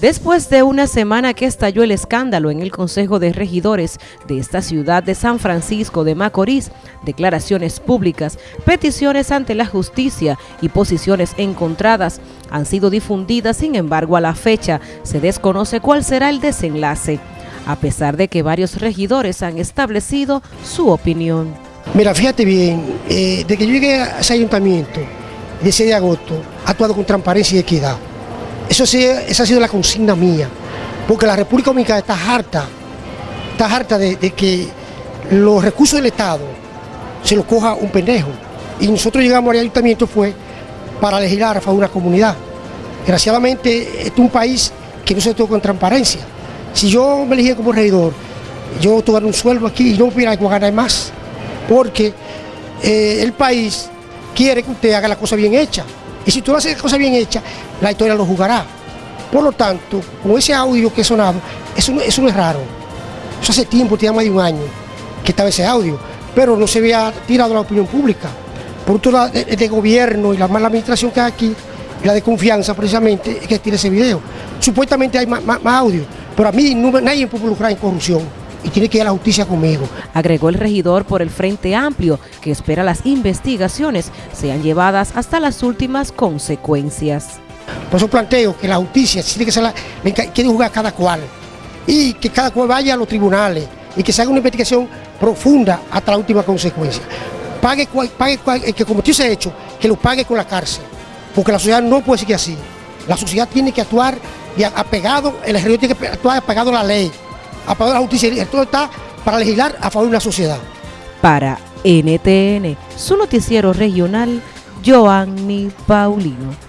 Después de una semana que estalló el escándalo en el Consejo de Regidores de esta ciudad de San Francisco de Macorís, declaraciones públicas, peticiones ante la justicia y posiciones encontradas han sido difundidas, sin embargo a la fecha se desconoce cuál será el desenlace, a pesar de que varios regidores han establecido su opinión. Mira, fíjate bien, eh, que yo llegué a ese ayuntamiento, el 6 de agosto, ha actuado con transparencia y equidad. Eso sí, esa ha sido la consigna mía, porque la República Dominicana está harta, está harta de, que los recursos del Estado se los coja un pendejo. Y nosotros llegamos al ayuntamiento fue para legislar a favor una comunidad. Desgraciadamente, este es un país que no se toca con transparencia. Si yo me elegí como regidor, yo tuviera un sueldo aquí y no hubiera que ganar más, porque eh, el país quiere que usted haga la cosa bien hecha. Y si tú haces la cosa bien hecha, la historia lo jugará. Por lo tanto, con ese audio que he sonado, eso no, es raro. Eso hace tiempo, tiene más de un año que estaba ese audio, pero no se había tirado la opinión pública. Por todo de, de gobierno y la mala administración que hay aquí, la de confianza precisamente, es que tiene ese video. Supuestamente hay más, audio, pero a mí nadie puede involucrar en corrupción y tiene que ir a la justicia conmigo. Agregó el regidor por el Frente Amplio, que espera las investigaciones sean llevadas hasta las últimas consecuencias. Por eso planteo que la justicia tiene que ser la, quiere jugar cada cual y que cada cual vaya a los tribunales y que se haga una investigación profunda hasta la última consecuencia. Pague, pague, que cometió ese hecho, que lo pague con la cárcel, porque la sociedad no puede seguir así. La sociedad tiene que actuar y apegado, el ejército tiene que actuar apegado a la ley a de la justicia. Todo está para legislar a favor de una sociedad. Para NTN, su noticiero regional, Joanny Paulino.